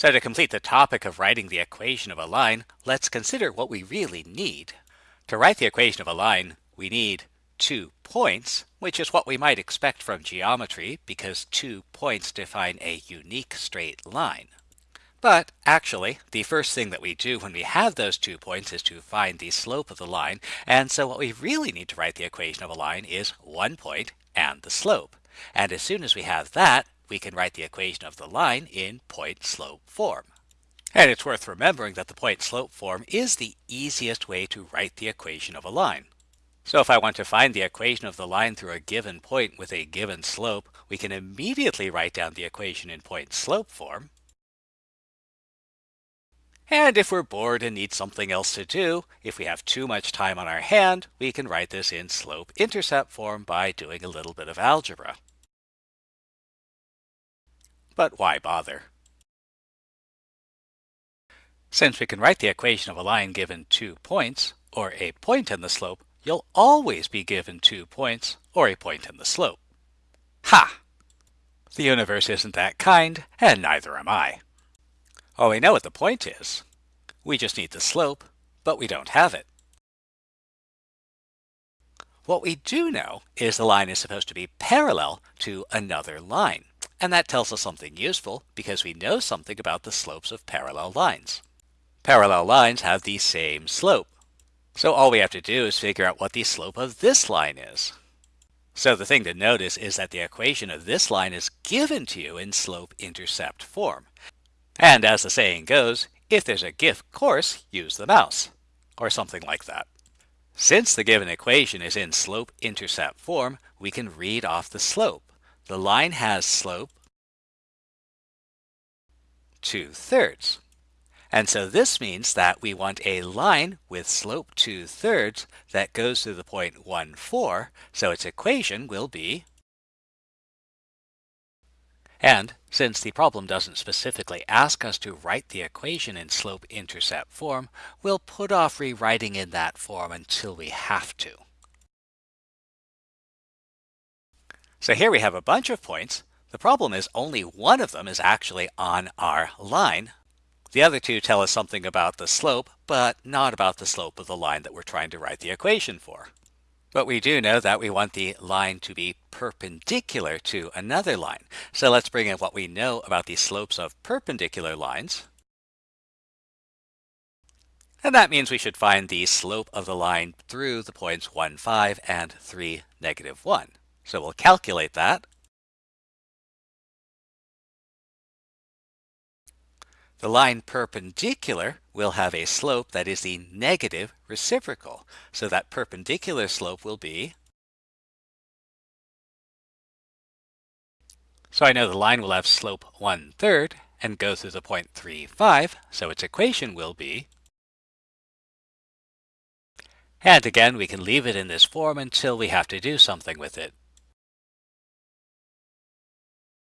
So to complete the topic of writing the equation of a line, let's consider what we really need. To write the equation of a line, we need two points, which is what we might expect from geometry because two points define a unique straight line. But actually, the first thing that we do when we have those two points is to find the slope of the line. And so what we really need to write the equation of a line is one point and the slope. And as soon as we have that, we can write the equation of the line in point-slope form. And it's worth remembering that the point-slope form is the easiest way to write the equation of a line. So if I want to find the equation of the line through a given point with a given slope, we can immediately write down the equation in point-slope form. And if we're bored and need something else to do, if we have too much time on our hand, we can write this in slope-intercept form by doing a little bit of algebra. But why bother? Since we can write the equation of a line given two points, or a point in the slope, you'll always be given two points, or a point in the slope. Ha! The universe isn't that kind, and neither am I. Oh, we know what the point is. We just need the slope, but we don't have it. What we do know is the line is supposed to be parallel to another line. And that tells us something useful because we know something about the slopes of parallel lines. Parallel lines have the same slope. So all we have to do is figure out what the slope of this line is. So the thing to notice is that the equation of this line is given to you in slope-intercept form. And as the saying goes, if there's a gift course, use the mouse, or something like that. Since the given equation is in slope-intercept form, we can read off the slope. The line has slope 2 thirds. And so this means that we want a line with slope 2 thirds that goes through the point 1, 4. So its equation will be and since the problem doesn't specifically ask us to write the equation in slope-intercept form, we'll put off rewriting in that form until we have to. So here we have a bunch of points. The problem is only one of them is actually on our line. The other two tell us something about the slope, but not about the slope of the line that we're trying to write the equation for. But we do know that we want the line to be perpendicular to another line. So let's bring in what we know about the slopes of perpendicular lines. And that means we should find the slope of the line through the points 1, 5 and 3, negative 1. So we'll calculate that. The line perpendicular will have a slope that is the negative reciprocal. So that perpendicular slope will be So I know the line will have slope 1 third and go through the point 3, 5. So its equation will be and again, we can leave it in this form until we have to do something with it.